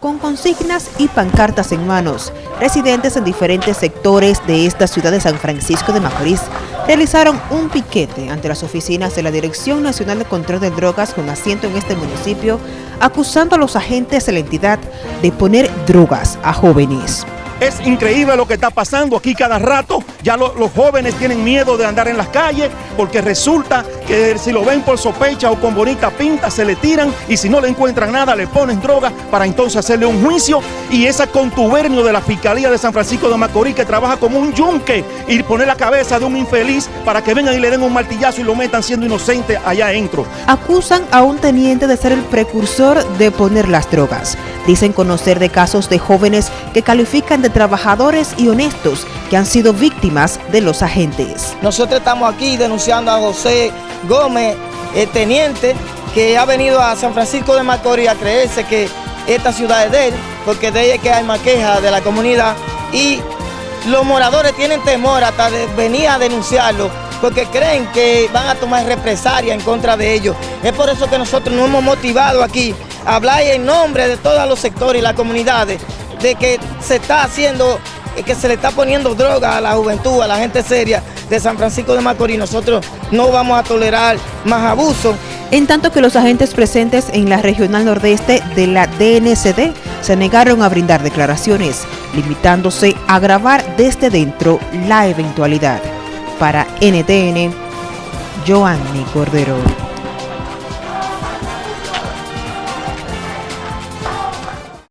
Con consignas y pancartas en manos, residentes en diferentes sectores de esta ciudad de San Francisco de Macorís realizaron un piquete ante las oficinas de la Dirección Nacional de Control de Drogas con asiento en este municipio, acusando a los agentes de la entidad de poner drogas a jóvenes. Es increíble lo que está pasando aquí cada rato. Ya los jóvenes tienen miedo de andar en las calles porque resulta que si lo ven por sospecha o con bonita pinta se le tiran y si no le encuentran nada le ponen droga para entonces hacerle un juicio y esa contubernio de la Fiscalía de San Francisco de Macorís que trabaja como un yunque y poner la cabeza de un infeliz para que vengan y le den un martillazo y lo metan siendo inocente allá adentro. Acusan a un teniente de ser el precursor de poner las drogas. Dicen conocer de casos de jóvenes que califican de trabajadores y honestos que han sido víctimas de los agentes. Nosotros estamos aquí denunciando a José Gómez, el teniente, que ha venido a San Francisco de Macorís a creerse que esta ciudad es de él, porque de ella que hay más quejas de la comunidad y los moradores tienen temor hasta de venir a denunciarlo porque creen que van a tomar represalia en contra de ellos. Es por eso que nosotros nos hemos motivado aquí a hablar en nombre de todos los sectores y las comunidades de que se está haciendo, que se le está poniendo droga a la juventud, a la gente seria de San Francisco de Macorís. Nosotros no vamos a tolerar más abuso. En tanto que los agentes presentes en la regional nordeste de la DNCD se negaron a brindar declaraciones, limitándose a grabar desde dentro la eventualidad. Para NTN, Joanny Cordero.